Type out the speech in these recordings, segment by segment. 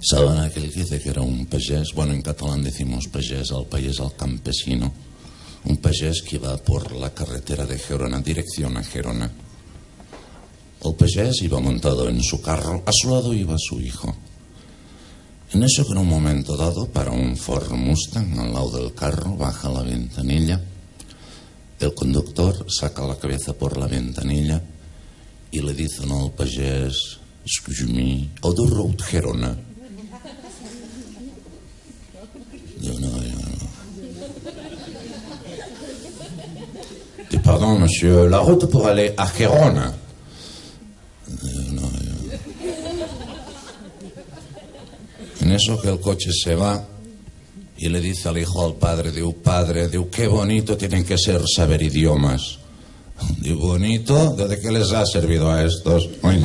¿Saben aquel que dice que era un payés? Bueno, en catalán decimos payés, al país al campesino. Un payés que iba por la carretera de Gerona, dirección a Gerona. El payés iba montado en su carro, a su lado iba su hijo. En eso que en un momento dado para un Ford Mustang al lado del carro, baja la ventanilla, el conductor saca la cabeza por la ventanilla y le dice no, al payés, excuse me, o the road Gerona. Yo no, yo no. Dis, pardon, monsieur, la route pour aller à Gerona. Yo no, yo- En eso que el coche se va y le dice al hijo al padre, diu, padre, diu, qué bonito tienen que ser saber idiomas. Diu, bonito, ¿desde qué les ha servido a estos? Oye.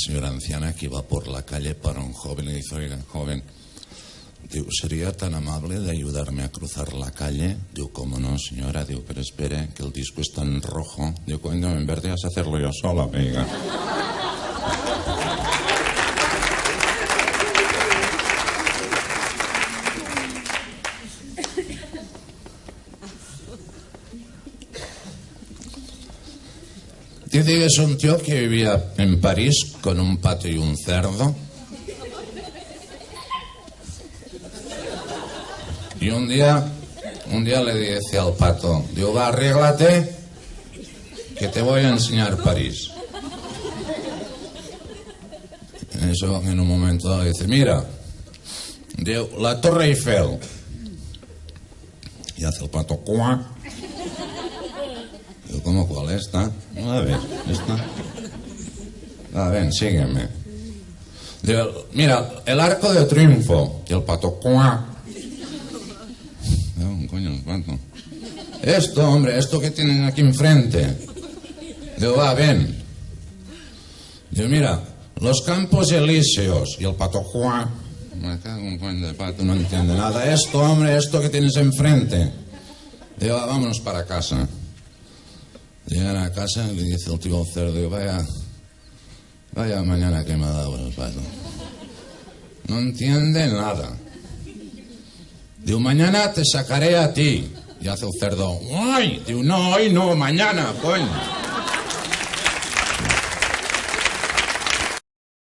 Señora anciana que iba por la calle para un joven y dice, oiga, joven, digo, ¿sería tan amable de ayudarme a cruzar la calle? Digo, ¿cómo no, señora? Digo, pero espere, que el disco está en rojo. Digo, coño, en vez de hacerlo yo sola, venga. Dice que es un tío que vivía en París con un pato y un cerdo. Y un día, un día le dice al pato, digo, va, arréglate, que te voy a enseñar París. Eso, en un momento dice, mira, digo, la Torre Eiffel. Y hace el pato, cuac. Digo, ¿cómo cuál esta? A ver, esta. A ver, sígueme. Digo, mira, el arco de triunfo. Y el pato, cuac. No, coño, el pato. Esto, hombre, esto que tienen aquí enfrente. Digo, va, ven. Digo, mira, los campos elíseos. Y el pato, cuac. Me cago en coño de pato, no entiende nada. Esto, hombre, esto que tienes enfrente. Digo, vámonos para casa. Llegan a casa y le dice el tío cerdo, vaya, vaya mañana que me ha dado el pato. No entiende nada. Digo, mañana te sacaré a ti. Y hace el cerdo, ¡ay! Digo, no, hoy no, mañana, coño.